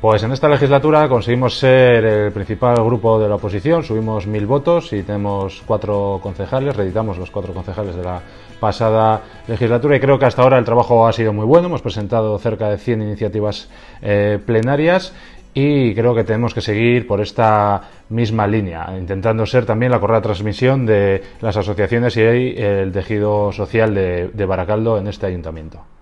Pues en esta legislatura conseguimos ser el principal grupo de la oposición, subimos mil votos y tenemos cuatro concejales, reeditamos los cuatro concejales de la pasada legislatura y creo que hasta ahora el trabajo ha sido muy bueno, hemos presentado cerca de 100 iniciativas eh, plenarias y creo que tenemos que seguir por esta misma línea, intentando ser también la correcta transmisión de las asociaciones y el tejido social de Baracaldo en este ayuntamiento.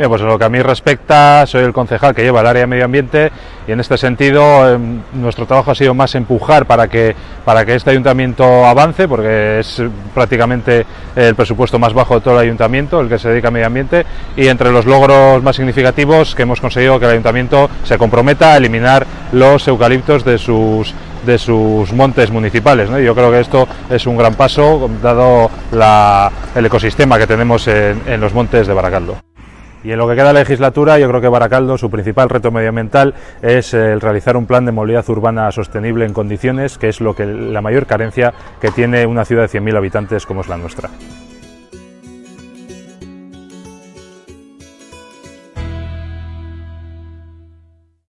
Bien, pues en lo que a mí respecta, soy el concejal que lleva el área de medio ambiente y en este sentido em, nuestro trabajo ha sido más empujar para que, para que este ayuntamiento avance, porque es prácticamente el presupuesto más bajo de todo el ayuntamiento, el que se dedica a medio ambiente, y entre los logros más significativos que hemos conseguido que el ayuntamiento se comprometa a eliminar los eucaliptos de sus de sus montes municipales. Yo creo que esto es un gran paso, dado el ecosistema que tenemos en, en los montes de Baracaldo. Y en lo que queda de legislatura, yo creo que Baracaldo, su principal reto medioambiental es el realizar un plan de movilidad urbana sostenible en condiciones, que es lo que la mayor carencia que tiene una ciudad de 100.000 habitantes como es la nuestra.